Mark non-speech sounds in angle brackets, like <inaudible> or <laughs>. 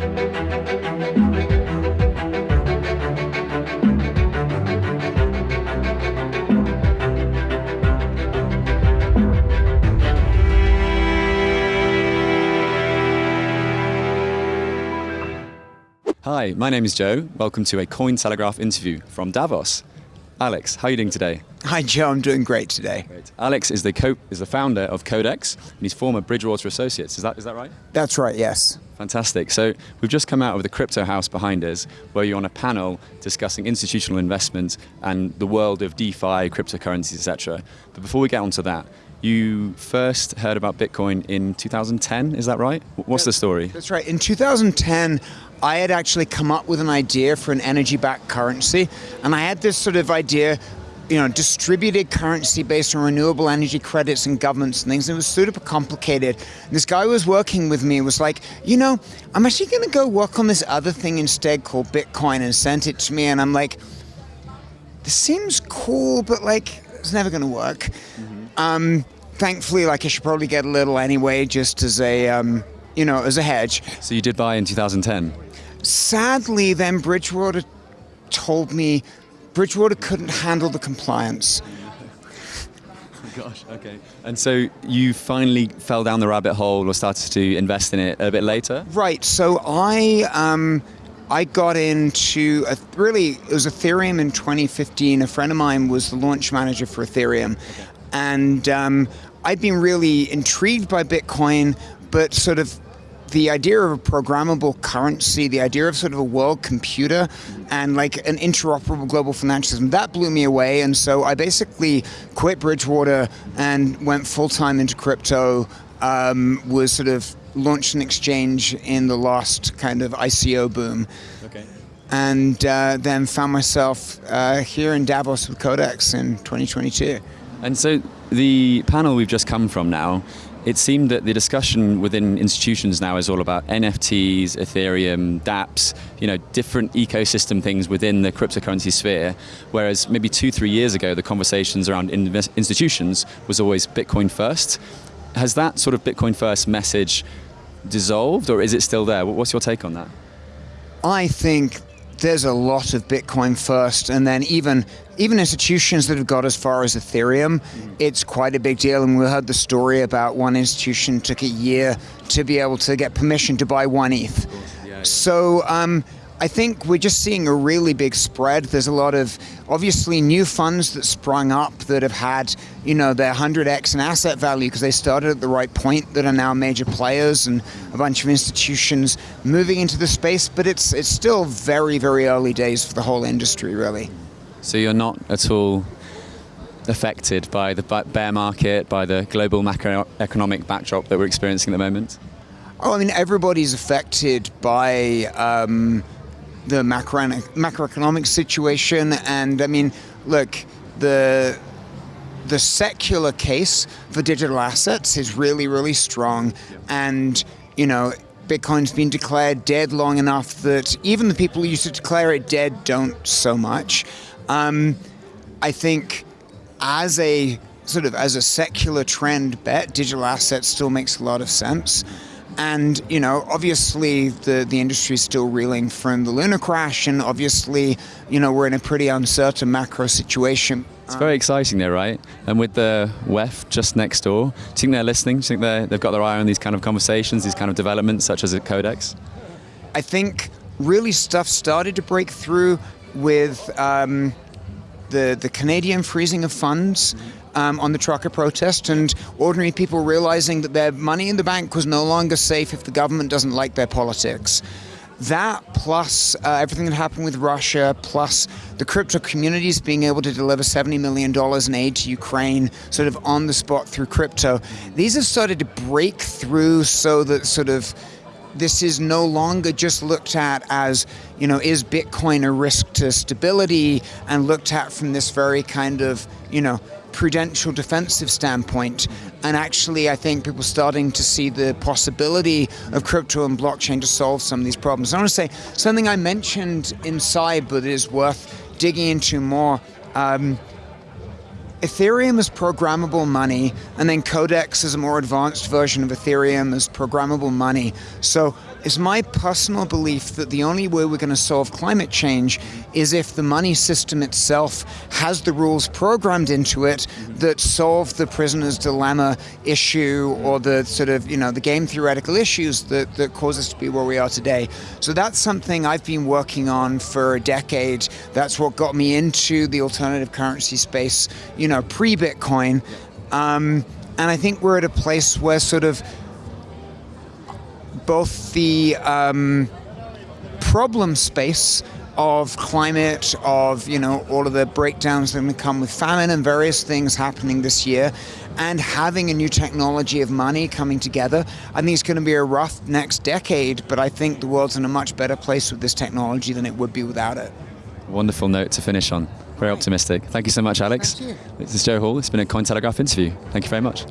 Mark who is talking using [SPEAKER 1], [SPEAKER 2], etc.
[SPEAKER 1] Hi, my name is Joe. Welcome to a Cointelegraph interview from Davos. Alex, how are you doing today?
[SPEAKER 2] Hi, Joe. I'm doing great today.
[SPEAKER 1] Great. Alex is the co- is the founder of Codex, and he's former Bridgewater Associates. Is that is that right?
[SPEAKER 2] That's right. Yes.
[SPEAKER 1] Fantastic. So we've just come out of the Crypto House behind us, where you're on a panel discussing institutional investment and the world of DeFi, cryptocurrencies, etc. But before we get onto that, you first heard about Bitcoin in 2010. Is that right? What's the story?
[SPEAKER 2] That's right. In 2010, I had actually come up with an idea for an energy-backed currency, and I had this sort of idea you know, distributed currency based on renewable energy credits and governments and things. And it was super complicated. This guy who was working with me was like, you know, I'm actually going to go work on this other thing instead called Bitcoin and sent it to me. And I'm like, this seems cool, but like, it's never going to work. Mm -hmm. um, thankfully, like, I should probably get a little anyway, just as a, um, you know, as a hedge.
[SPEAKER 1] So you did buy in 2010?
[SPEAKER 2] Sadly, then Bridgewater told me Bridgewater couldn't handle the compliance.
[SPEAKER 1] Oh <laughs> gosh, okay. And so you finally fell down the rabbit hole or started to invest in it a bit later?
[SPEAKER 2] Right, so I, um, I got into, a, really, it was Ethereum in 2015. A friend of mine was the launch manager for Ethereum. Okay. And um, I'd been really intrigued by Bitcoin, but sort of the idea of a programmable currency, the idea of sort of a world computer and like an interoperable global financial system, that blew me away. And so I basically quit Bridgewater and went full time into crypto, um, was sort of launched an exchange in the last kind of ICO boom. Okay. And uh, then found myself uh, here in Davos with Codex in 2022.
[SPEAKER 1] And so the panel we've just come from now it seemed that the discussion within institutions now is all about NFTs, Ethereum, dApps, you know, different ecosystem things within the cryptocurrency sphere, whereas maybe two, three years ago, the conversations around institutions was always Bitcoin first. Has that sort of Bitcoin first message dissolved, or is it still there? What's your take on that?
[SPEAKER 2] I think there's a lot of Bitcoin first, and then even even institutions that have got as far as Ethereum, mm. it's quite a big deal. And we heard the story about one institution took a year to be able to get permission to buy one ETH. Yeah, yeah. So um, I think we're just seeing a really big spread. There's a lot of obviously new funds that sprung up that have had, you know, their 100x in asset value because they started at the right point that are now major players and a bunch of institutions moving into the space, but it's it's still very, very early days for the whole industry, really.
[SPEAKER 1] So you're not at all affected by the bear market, by the global macroeconomic backdrop that we're experiencing at the moment?
[SPEAKER 2] Oh, I mean, everybody's affected by um, the macro macroeconomic situation, and I mean, look, the the secular case for digital assets is really, really strong, and you know. Bitcoin's been declared dead long enough that even the people who used to declare it dead don't so much. Um, I think as a sort of as a secular trend bet, digital assets still makes a lot of sense. And you know, obviously the the industry is still reeling from the Luna crash, and obviously, you know, we're in a pretty uncertain macro situation.
[SPEAKER 1] It's very exciting there, right? And with the WEF just next door, do you think they're listening? Do you think they they've got their eye on these kind of conversations, these kind of developments, such as at Codex?
[SPEAKER 2] I think really stuff started to break through with um, the the Canadian freezing of funds um, on the trucker protest and ordinary people realizing that their money in the bank was no longer safe if the government doesn't like their politics. That plus uh, everything that happened with Russia, plus the crypto communities being able to deliver $70 million in aid to Ukraine sort of on the spot through crypto, these have started to break through so that sort of this is no longer just looked at as, you know, is Bitcoin a risk to stability and looked at from this very kind of, you know, prudential defensive standpoint. And actually, I think people starting to see the possibility of crypto and blockchain to solve some of these problems. I want to say something I mentioned inside, but is worth digging into more. Um, Ethereum is programmable money, and then Codex is a more advanced version of Ethereum as programmable money. So it's my personal belief that the only way we're going to solve climate change is if the money system itself has the rules programmed into it that solve the prisoner's dilemma issue or the sort of, you know, the game theoretical issues that, that cause us to be where we are today. So that's something I've been working on for a decade. That's what got me into the alternative currency space, you know, pre-Bitcoin. Um, and I think we're at a place where sort of both the um, problem space of climate, of you know all of the breakdowns that come with famine and various things happening this year, and having a new technology of money coming together. I think it's going to be a rough next decade, but I think the world's in a much better place with this technology than it would be without it.
[SPEAKER 1] Wonderful note to finish on. Very optimistic. Thank you so much, Alex. This is Joe Hall. It's been a Cointelegraph interview. Thank you very much.